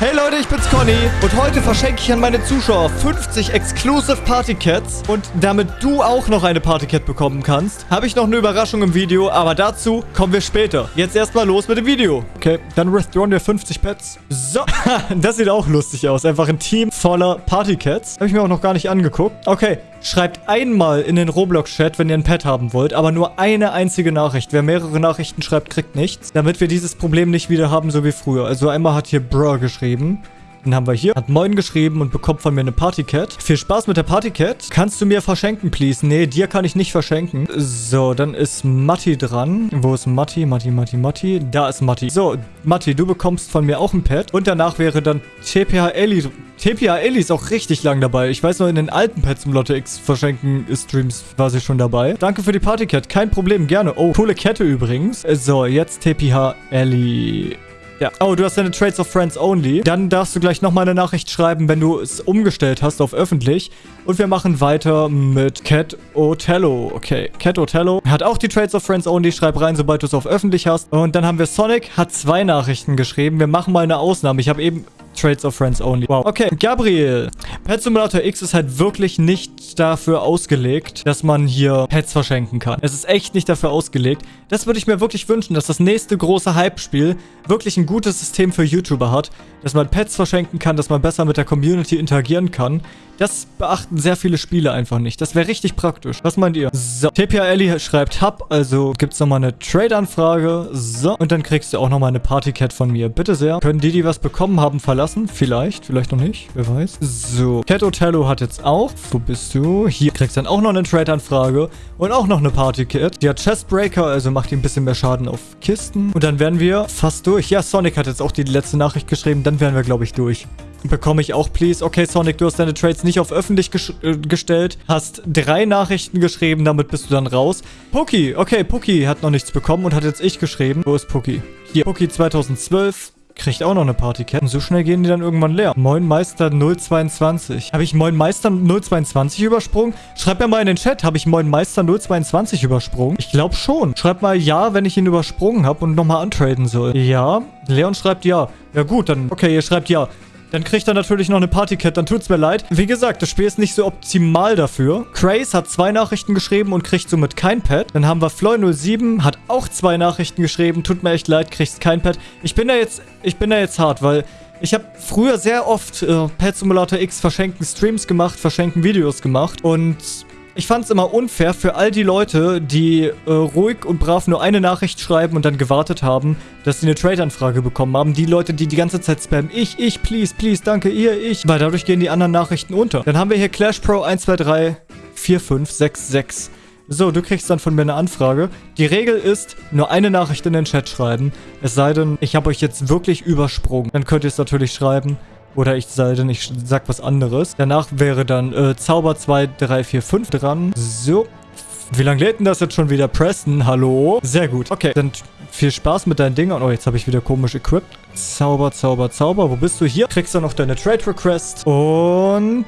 Hey! Leute, ich bin's Conny und heute verschenke ich an meine Zuschauer 50 Exclusive Party Cats und damit du auch noch eine Party Cat bekommen kannst, habe ich noch eine Überraschung im Video, aber dazu kommen wir später. Jetzt erstmal los mit dem Video. Okay, dann withdrawn wir 50 Pets. So, das sieht auch lustig aus. Einfach ein Team voller Party Cats. Habe ich mir auch noch gar nicht angeguckt. Okay, Schreibt einmal in den Roblox-Chat, wenn ihr ein Pet haben wollt, aber nur eine einzige Nachricht. Wer mehrere Nachrichten schreibt, kriegt nichts, damit wir dieses Problem nicht wieder haben, so wie früher. Also einmal hat hier Bro geschrieben. Den haben wir hier. Hat Moin geschrieben und bekommt von mir eine Partycat. Viel Spaß mit der Partycat. Kannst du mir verschenken, please? Nee, dir kann ich nicht verschenken. So, dann ist Matti dran. Wo ist Matti? Matti, Matti, Matti. Da ist Matti. So, Matti, du bekommst von mir auch ein Pet. Und danach wäre dann TPH Ellie TPA Ellie ist auch richtig lang dabei. Ich weiß noch, in den alten Pets im Lotte X verschenken Streams war sie schon dabei. Danke für die Partycat. Kein Problem, gerne. Oh, coole Kette übrigens. So, jetzt TPH Ellie. Ja. Oh, du hast deine Trades of Friends Only. Dann darfst du gleich nochmal eine Nachricht schreiben, wenn du es umgestellt hast auf öffentlich. Und wir machen weiter mit Cat Otello. Okay, Cat Otello hat auch die Trades of Friends Only. Schreib rein, sobald du es auf öffentlich hast. Und dann haben wir Sonic, hat zwei Nachrichten geschrieben. Wir machen mal eine Ausnahme. Ich habe eben Trades of Friends Only. Wow. Okay, Gabriel. Pet Simulator X ist halt wirklich nicht dafür ausgelegt, dass man hier Pets verschenken kann. Es ist echt nicht dafür ausgelegt. Das würde ich mir wirklich wünschen, dass das nächste große Hype-Spiel wirklich ein gutes System für YouTuber hat, dass man Pets verschenken kann, dass man besser mit der Community interagieren kann. Das beachten sehr viele Spiele einfach nicht. Das wäre richtig praktisch. Was meint ihr? So, TPA Ellie schreibt Hub, also gibt es nochmal eine Trade-Anfrage. So, und dann kriegst du auch nochmal eine Party-Cat von mir. Bitte sehr. Können die, die was bekommen haben, verlassen? Vielleicht, vielleicht noch nicht. Wer weiß. So, Cat Otello hat jetzt auch. Wo bist du? Hier kriegst dann auch noch eine Trade-Anfrage und auch noch eine Party-Cat. Die hat Chestbreaker, also macht die ein bisschen mehr Schaden auf Kisten. Und dann werden wir fast durch. Ja, Sonic hat jetzt auch die letzte Nachricht geschrieben. Dann wären wir, glaube ich, durch. Bekomme ich auch, please. Okay, Sonic, du hast deine Trades nicht auf öffentlich äh, gestellt. Hast drei Nachrichten geschrieben, damit bist du dann raus. Puki, okay, Puki hat noch nichts bekommen und hat jetzt ich geschrieben. Wo ist Puki? Hier, Puki 2012 kriegt auch noch eine Partycat. So schnell gehen die dann irgendwann leer. Moin Meister 022. Habe ich Moin Meister 022 übersprungen? Schreibt mir mal in den Chat, habe ich Moin Meister 022 übersprungen? Ich glaube schon. Schreibt mal ja, wenn ich ihn übersprungen habe und nochmal antraden soll. Ja. Leon schreibt ja. Ja gut, dann... Okay, ihr schreibt ja. Dann kriegt er natürlich noch eine Partycat, dann tut's mir leid. Wie gesagt, das Spiel ist nicht so optimal dafür. Craze hat zwei Nachrichten geschrieben und kriegt somit kein Pad. Dann haben wir Floy07, hat auch zwei Nachrichten geschrieben, tut mir echt leid, kriegst kein Pad. Ich bin da jetzt, ich bin da jetzt hart, weil ich habe früher sehr oft äh, Pet Simulator X verschenken Streams gemacht, verschenken Videos gemacht und ich fand es immer unfair für all die Leute, die äh, ruhig und brav nur eine Nachricht schreiben und dann gewartet haben, dass sie eine Trade-Anfrage bekommen haben. Die Leute, die die ganze Zeit spammen, ich, ich, please, please, danke, ihr, ich. Weil dadurch gehen die anderen Nachrichten unter. Dann haben wir hier Clash Pro 1, 2, 3, 4, 5, 6, 6. So, du kriegst dann von mir eine Anfrage. Die Regel ist, nur eine Nachricht in den Chat schreiben. Es sei denn, ich habe euch jetzt wirklich übersprungen. Dann könnt ihr es natürlich schreiben. Oder ich sei denn, ich sag was anderes. Danach wäre dann äh, Zauber 2, 3, 4, 5 dran. So. Wie lange lädt denn das jetzt schon wieder? Preston, hallo? Sehr gut. Okay, dann viel Spaß mit deinen Dingern. Oh, jetzt habe ich wieder komisch equipped. Zauber, Zauber, Zauber. Wo bist du hier? Kriegst du noch deine Trade Request. Und...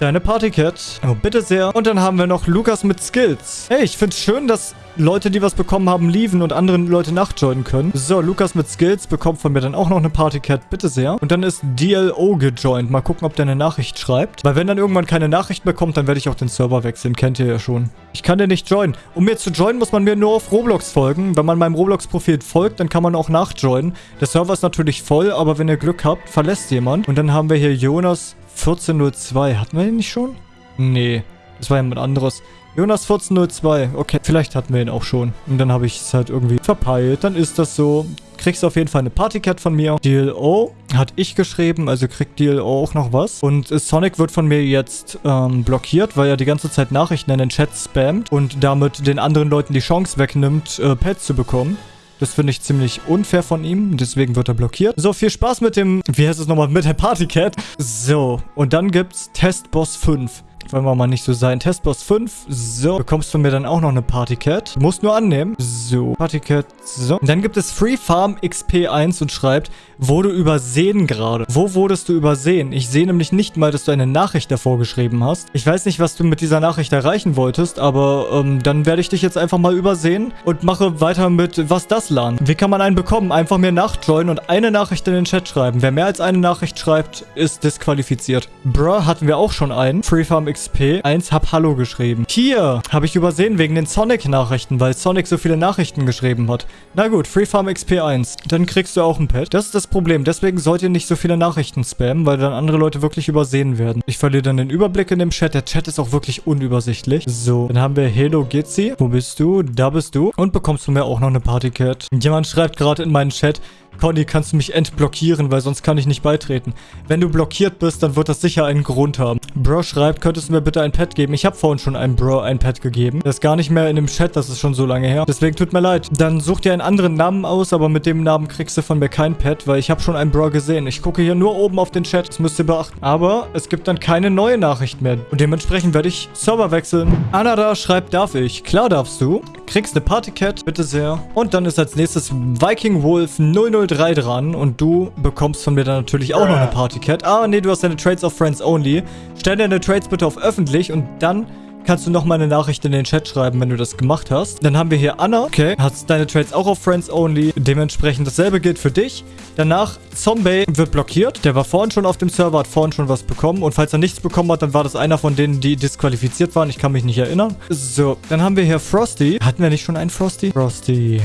Deine Partycat. Oh, bitte sehr. Und dann haben wir noch Lukas mit Skills. Hey, ich finde es schön, dass Leute, die was bekommen haben, lieven und andere Leute nachjoinen können. So, Lukas mit Skills bekommt von mir dann auch noch eine Partycat, bitte sehr. Und dann ist DLO gejoint. Mal gucken, ob der eine Nachricht schreibt. Weil wenn dann irgendwann keine Nachricht mehr kommt, dann werde ich auch den Server wechseln. Kennt ihr ja schon. Ich kann den nicht joinen. Um mir zu joinen, muss man mir nur auf Roblox folgen. Wenn man meinem Roblox-Profil folgt, dann kann man auch nachjoinen. Der Server ist natürlich voll, aber wenn ihr Glück habt, verlässt jemand. Und dann haben wir hier Jonas 1402. Hatten wir den nicht schon? Nee, das war jemand anderes. Jonas 1402. Okay, vielleicht hatten wir ihn auch schon. Und dann habe ich es halt irgendwie verpeilt. Dann ist das so. Kriegst du auf jeden Fall eine Partycat von mir. DLO hat ich geschrieben, also kriegt DLO auch noch was. Und Sonic wird von mir jetzt ähm, blockiert, weil er die ganze Zeit Nachrichten in den Chat spammt und damit den anderen Leuten die Chance wegnimmt, äh, Pets zu bekommen. Das finde ich ziemlich unfair von ihm. Deswegen wird er blockiert. So, viel Spaß mit dem... Wie heißt es nochmal? Mit der Partycat. So, und dann gibt's Testboss 5. Wollen wir mal nicht so sein. Testboss 5. So. Bekommst von mir dann auch noch eine Partycat. Du musst nur annehmen. So. Partycat. So. Und dann gibt es Free Farm XP1 und schreibt, wurde übersehen gerade. Wo wurdest du übersehen? Ich sehe nämlich nicht mal, dass du eine Nachricht davor geschrieben hast. Ich weiß nicht, was du mit dieser Nachricht erreichen wolltest, aber ähm, dann werde ich dich jetzt einfach mal übersehen und mache weiter mit Was das LAN. Wie kann man einen bekommen? Einfach mir nachjoinen und eine Nachricht in den Chat schreiben. Wer mehr als eine Nachricht schreibt, ist disqualifiziert. Bruh, hatten wir auch schon einen. Freefarm XP 1, hab Hallo geschrieben. Hier, habe ich übersehen wegen den Sonic-Nachrichten, weil Sonic so viele Nachrichten geschrieben hat. Na gut, Freefarm XP 1. Dann kriegst du auch ein Pet. Das ist das Problem. Deswegen sollt ihr nicht so viele Nachrichten spammen, weil dann andere Leute wirklich übersehen werden. Ich verliere dann den Überblick in dem Chat. Der Chat ist auch wirklich unübersichtlich. So, dann haben wir Hello Gitzi. Wo bist du? Da bist du. Und bekommst du mir auch noch eine Partycat. Jemand schreibt gerade in meinen Chat, Conny, kannst du mich entblockieren, weil sonst kann ich nicht beitreten. Wenn du blockiert bist, dann wird das sicher einen Grund haben. Bro schreibt, könntest du mir bitte ein Pad geben? Ich habe vorhin schon einem Bro ein Pad gegeben. Das ist gar nicht mehr in dem Chat, das ist schon so lange her. Deswegen tut mir leid. Dann such dir einen anderen Namen aus, aber mit dem Namen kriegst du von mir kein Pad, weil ich habe schon einen Bro gesehen. Ich gucke hier nur oben auf den Chat, das müsst ihr beachten. Aber es gibt dann keine neue Nachricht mehr. Und dementsprechend werde ich Server wechseln. Anada schreibt, darf ich? Klar darfst du. Kriegst eine Partycat, bitte sehr. Und dann ist als nächstes Viking Wolf 003 dran. Und du bekommst von mir dann natürlich auch noch eine Partycat. Ah, nee, du hast deine Trades of Friends Only. Stell deine Trades bitte auf öffentlich und dann kannst du nochmal eine Nachricht in den Chat schreiben, wenn du das gemacht hast. Dann haben wir hier Anna. Okay, hast deine Trades auch auf Friends Only. Dementsprechend dasselbe gilt für dich. Danach Zombie wird blockiert. Der war vorhin schon auf dem Server, hat vorhin schon was bekommen. Und falls er nichts bekommen hat, dann war das einer von denen, die disqualifiziert waren. Ich kann mich nicht erinnern. So, dann haben wir hier Frosty. Hatten wir nicht schon einen Frosty? Frosty.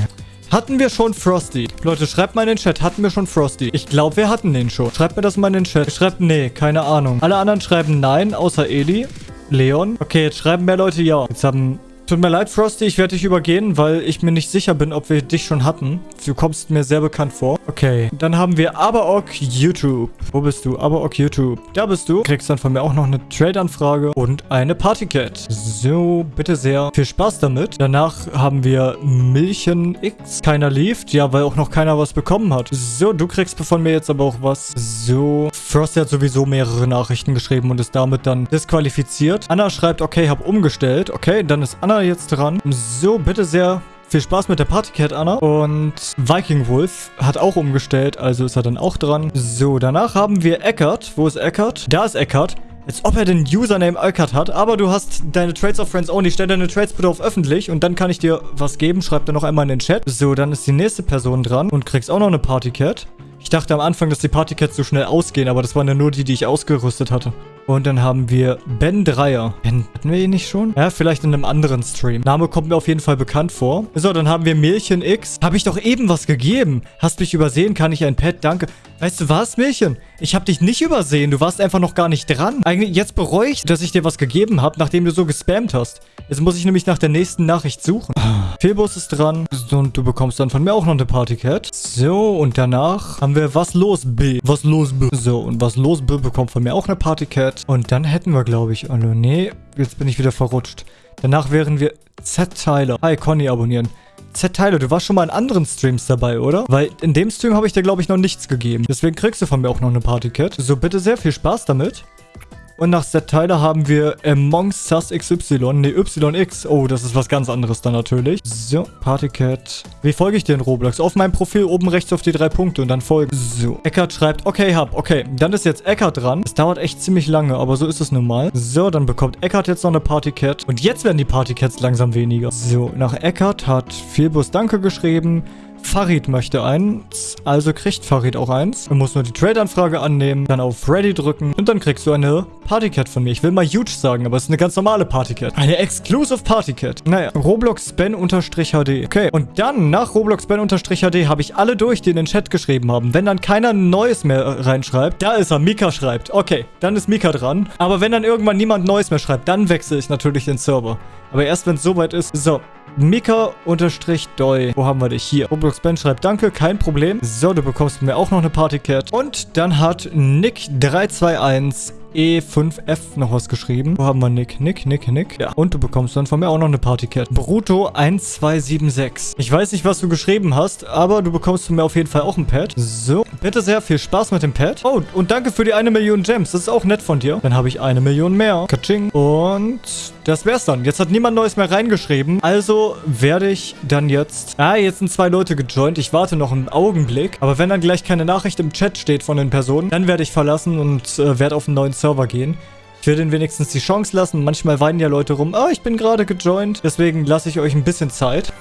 Hatten wir schon Frosty? Leute, schreibt mal in den Chat, hatten wir schon Frosty? Ich glaube, wir hatten den schon. Schreibt mir das mal in den Chat. Schreibt nee, keine Ahnung. Alle anderen schreiben nein, außer Eli. Leon. Okay, jetzt schreiben mehr Leute ja. Jetzt haben Tut mir leid, Frosty, ich werde dich übergehen, weil ich mir nicht sicher bin, ob wir dich schon hatten. Du kommst mir sehr bekannt vor. Okay, dann haben wir Abaok YouTube. Wo bist du? Abaok YouTube. Da bist du. Kriegst dann von mir auch noch eine Trade-Anfrage und eine Partycat. So, bitte sehr. Viel Spaß damit. Danach haben wir Milchen X. Keiner lief. Ja, weil auch noch keiner was bekommen hat. So, du kriegst von mir jetzt aber auch was. So, Frosty hat sowieso mehrere Nachrichten geschrieben und ist damit dann disqualifiziert. Anna schreibt, okay, hab umgestellt. Okay, dann ist Anna jetzt dran. So, bitte sehr. Viel Spaß mit der Partycat, Anna. Und Viking Wolf hat auch umgestellt, also ist er dann auch dran. So, danach haben wir Eckert. Wo ist Eckert? Da ist Eckert. Als ob er den Username Eckert hat, aber du hast deine Trades of Friends only. Stell deine Trades bitte auf öffentlich und dann kann ich dir was geben. Schreib dir noch einmal in den Chat. So, dann ist die nächste Person dran und kriegst auch noch eine Partycat. Ich dachte am Anfang, dass die Partycats so schnell ausgehen, aber das waren ja nur die, die ich ausgerüstet hatte. Und dann haben wir Ben Dreier. Ben, hatten wir ihn nicht schon? Ja, vielleicht in einem anderen Stream. Name kommt mir auf jeden Fall bekannt vor. So, dann haben wir Milchen X. Habe ich doch eben was gegeben. Hast mich übersehen? Kann ich ein Pet? Danke. Weißt du was, Milchen? Ich habe dich nicht übersehen. Du warst einfach noch gar nicht dran. Eigentlich, jetzt bereue ich, dass ich dir was gegeben habe, nachdem du so gespammt hast. Jetzt muss ich nämlich nach der nächsten Nachricht suchen. Fehlbus ist dran. Und du bekommst dann von mir auch noch eine Partycat. So, und danach haben wir Was los, B. Was los, B. So, und Was los, B bekommt von mir auch eine Partycat. Und dann hätten wir, glaube ich, alle. Nee, jetzt bin ich wieder verrutscht. Danach wären wir Z Tyler. Hi, Conny abonnieren. Z Tyler, du warst schon mal in anderen Streams dabei, oder? Weil in dem Stream habe ich dir, glaube ich, noch nichts gegeben. Deswegen kriegst du von mir auch noch eine Partycat. So, bitte sehr viel Spaß damit. Und nach Z-Tyler haben wir Among Sus XY. Ne, YX. Oh, das ist was ganz anderes dann natürlich. So, Partycat. Wie folge ich dir in Roblox? Auf meinem Profil oben rechts auf die drei Punkte und dann folgen. So, Eckart schreibt, okay, hab. Okay, dann ist jetzt Eckart dran. Es dauert echt ziemlich lange, aber so ist es nun mal. So, dann bekommt Eckart jetzt noch eine Partycat. Und jetzt werden die Partycats langsam weniger. So, nach Eckart hat Vielbus Danke geschrieben. Farid möchte eins, also kriegt Farid auch eins. Du musst nur die Trade-Anfrage annehmen, dann auf Ready drücken und dann kriegst du eine Partycat von mir. Ich will mal huge sagen, aber es ist eine ganz normale Partycat. Eine Exclusive Partycat. Naja, Roblox Ben-HD. Okay, und dann nach Roblox Ben-HD habe ich alle durch, die in den Chat geschrieben haben. Wenn dann keiner Neues mehr reinschreibt, da ist er, Mika schreibt. Okay, dann ist Mika dran. Aber wenn dann irgendwann niemand Neues mehr schreibt, dann wechsle ich natürlich den Server. Aber erst wenn es soweit ist. So, Mika-Doi. Wo haben wir dich? Hier. Roblox Ben schreibt Danke, kein Problem. So, du bekommst mir auch noch eine Partycat. Und dann hat Nick321 E5F noch was geschrieben. Wo haben wir Nick? Nick, Nick, Nick. Ja. Und du bekommst dann von mir auch noch eine Partycat. Bruto 1276. Ich weiß nicht, was du geschrieben hast, aber du bekommst von mir auf jeden Fall auch ein Pad. So, Bitte sehr, viel Spaß mit dem Pet. Oh, und danke für die eine Million Gems. Das ist auch nett von dir. Dann habe ich eine Million mehr. Katsching. Und das wär's dann. Jetzt hat niemand Neues mehr reingeschrieben. Also werde ich dann jetzt... Ah, jetzt sind zwei Leute gejoint. Ich warte noch einen Augenblick. Aber wenn dann gleich keine Nachricht im Chat steht von den Personen, dann werde ich verlassen und äh, werde auf einen neuen Server gehen. Ich will denen wenigstens die Chance lassen. Manchmal weinen ja Leute rum. Oh, ich bin gerade gejoint. Deswegen lasse ich euch ein bisschen Zeit.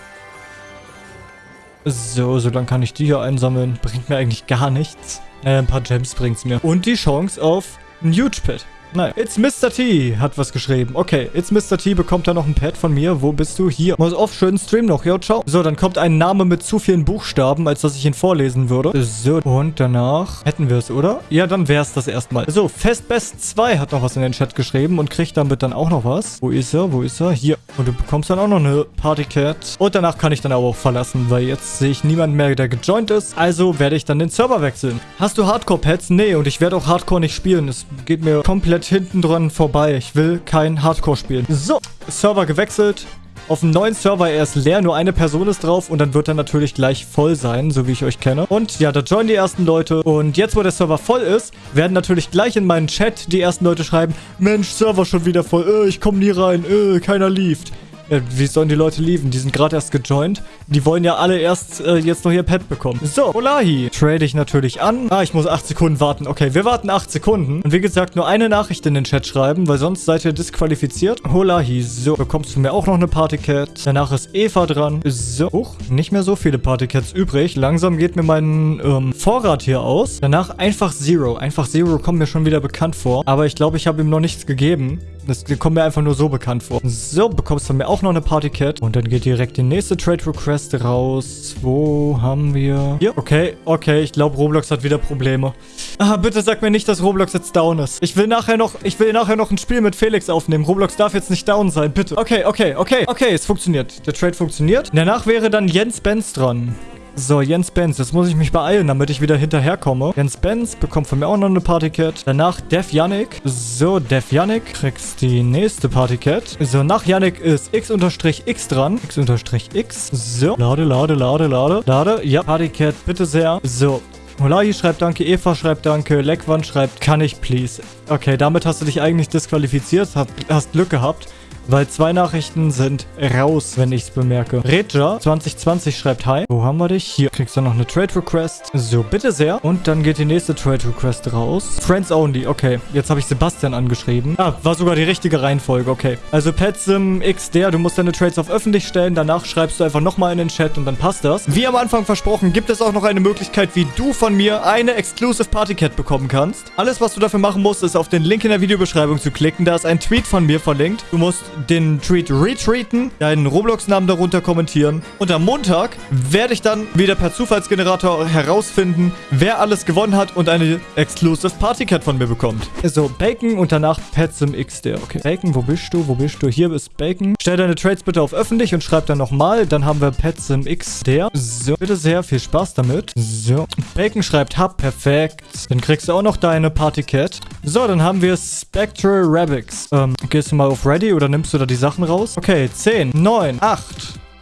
So, so dann kann ich die hier einsammeln. Bringt mir eigentlich gar nichts. Naja, ein paar Gems bringt's mir. Und die Chance auf ein Huge Pit. Nein. It's Mr. T hat was geschrieben. Okay, It's Mr. T bekommt da noch ein Pad von mir. Wo bist du? Hier. Muss auf, schönen Stream noch. Ja, ciao. So, dann kommt ein Name mit zu vielen Buchstaben, als dass ich ihn vorlesen würde. So, und danach hätten wir es, oder? Ja, dann wäre es das erstmal. So, Festbest 2 hat noch was in den Chat geschrieben und kriegt damit dann auch noch was. Wo ist er? Wo ist er? Hier. Und du bekommst dann auch noch eine Partycat. Und danach kann ich dann aber auch verlassen, weil jetzt sehe ich niemanden mehr, der gejoint ist. Also werde ich dann den Server wechseln. Hast du Hardcore-Pads? Nee, und ich werde auch Hardcore nicht spielen. Es geht mir komplett hinten dran vorbei. Ich will kein Hardcore spielen. So, Server gewechselt. Auf dem neuen Server, er ist leer, nur eine Person ist drauf und dann wird er natürlich gleich voll sein, so wie ich euch kenne. Und ja, da joinen die ersten Leute und jetzt, wo der Server voll ist, werden natürlich gleich in meinen Chat die ersten Leute schreiben, Mensch, Server schon wieder voll, äh, ich komme nie rein, äh, keiner lieft. Ja, wie sollen die Leute lieben? Die sind gerade erst gejoint. Die wollen ja alle erst äh, jetzt noch ihr Pet bekommen. So, Olahi. Trade ich natürlich an. Ah, ich muss 8 Sekunden warten. Okay, wir warten 8 Sekunden. Und wie gesagt, nur eine Nachricht in den Chat schreiben, weil sonst seid ihr disqualifiziert. Olahi. So, bekommst du mir auch noch eine Partycat. Danach ist Eva dran. So. Huch, nicht mehr so viele Partycats übrig. Langsam geht mir mein ähm, Vorrat hier aus. Danach einfach Zero. Einfach Zero kommt mir schon wieder bekannt vor. Aber ich glaube, ich habe ihm noch nichts gegeben. Das kommt mir einfach nur so bekannt vor. So, bekommst du mir auch noch eine Partycat. Und dann geht direkt die nächste Trade Request raus. Wo haben wir... Hier, okay, okay. Ich glaube, Roblox hat wieder Probleme. Ah, bitte sag mir nicht, dass Roblox jetzt down ist. Ich will nachher noch, ich will nachher noch ein Spiel mit Felix aufnehmen. Roblox darf jetzt nicht down sein, bitte. Okay, okay, okay, okay, es funktioniert. Der Trade funktioniert. Danach wäre dann Jens Benz dran. So, Jens Benz. Jetzt muss ich mich beeilen, damit ich wieder hinterherkomme. Jens Benz bekommt von mir auch noch eine Partycat. Danach Def Yannick. So, Def Yannick kriegst die nächste Partycat. So, nach Yannick ist X-X dran. X-X. So, lade, lade, lade, lade. Lade. Ja, Partycat, bitte sehr. So, Holahi schreibt Danke, Eva schreibt Danke, Lekwan schreibt Kann ich please. Okay, damit hast du dich eigentlich disqualifiziert, hast Glück gehabt. Weil zwei Nachrichten sind raus, wenn ich es bemerke. Reja 2020 schreibt Hi. Wo haben wir dich? Hier kriegst du noch eine Trade Request. So, bitte sehr. Und dann geht die nächste Trade Request raus. Friends Only. Okay, jetzt habe ich Sebastian angeschrieben. Ah, war sogar die richtige Reihenfolge. Okay. Also Petsim XDR, du musst deine Trades auf öffentlich stellen. Danach schreibst du einfach nochmal in den Chat und dann passt das. Wie am Anfang versprochen, gibt es auch noch eine Möglichkeit, wie du von mir eine Exclusive Party Cat bekommen kannst. Alles, was du dafür machen musst, ist auf den Link in der Videobeschreibung zu klicken. Da ist ein Tweet von mir verlinkt. Du musst den Tweet retweeten, deinen Roblox-Namen darunter kommentieren. Und am Montag werde ich dann wieder per Zufallsgenerator herausfinden, wer alles gewonnen hat und eine Exclusive Party Cat von mir bekommt. So, Bacon und danach Petsim XD. Okay, Bacon, wo bist du? Wo bist du? Hier ist Bacon. Stell deine Trades bitte auf öffentlich und schreib dann nochmal. Dann haben wir Petsim XD. So, bitte sehr viel Spaß damit. So, Bacon schreibt Hub. Perfekt. Dann kriegst du auch noch deine Party Cat. So, dann haben wir Spectral Rabix. Ähm, gehst du mal auf Ready oder nimmst du da die Sachen raus? Okay, 10, 9, 8,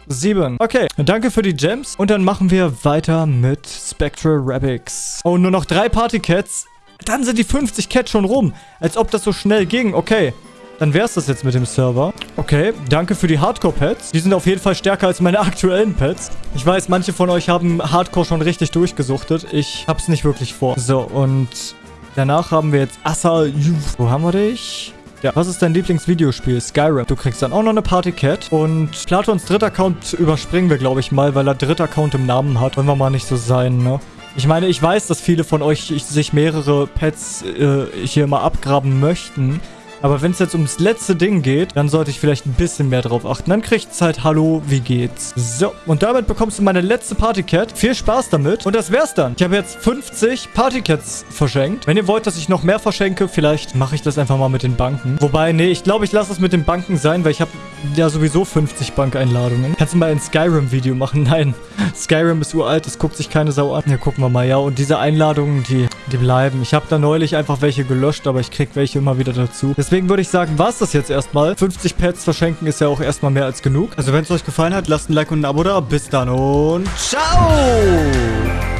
7. Okay, danke für die Gems. Und dann machen wir weiter mit Spectral Rabix. Oh, nur noch drei Partycats. Dann sind die 50 Cats schon rum. Als ob das so schnell ging. Okay. Dann wäre es das jetzt mit dem Server. Okay, danke für die Hardcore-Pets. Die sind auf jeden Fall stärker als meine aktuellen Pets. Ich weiß, manche von euch haben Hardcore schon richtig durchgesuchtet. Ich hab's nicht wirklich vor. So, und danach haben wir jetzt Assa. Wo haben wir dich? Ja, was ist dein Lieblingsvideospiel? Skyrim. Du kriegst dann auch noch eine Partycat. Und Platons dritter Account überspringen wir, glaube ich, mal, weil er dritter Account im Namen hat. Wollen wir mal nicht so sein, ne? Ich meine, ich weiß, dass viele von euch sich mehrere Pets äh, hier mal abgraben möchten. Aber wenn es jetzt ums letzte Ding geht, dann sollte ich vielleicht ein bisschen mehr drauf achten. Dann kriegt es halt Hallo, wie geht's? So, und damit bekommst du meine letzte Partycat. Viel Spaß damit. Und das wär's dann. Ich habe jetzt 50 Partycats verschenkt. Wenn ihr wollt, dass ich noch mehr verschenke, vielleicht mache ich das einfach mal mit den Banken. Wobei, nee, ich glaube, ich lasse es mit den Banken sein, weil ich habe ja sowieso 50 Bankeinladungen. Kannst du mal ein Skyrim-Video machen? Nein. Skyrim ist uralt, das guckt sich keine Sau an. Ja, gucken wir mal. Ja, und diese Einladungen, die, die bleiben. Ich habe da neulich einfach welche gelöscht, aber ich krieg welche immer wieder dazu. Deswegen Deswegen würde ich sagen, war es das jetzt erstmal. 50 Pets verschenken ist ja auch erstmal mehr als genug. Also wenn es euch gefallen hat, lasst ein Like und ein Abo da. Bis dann und ciao!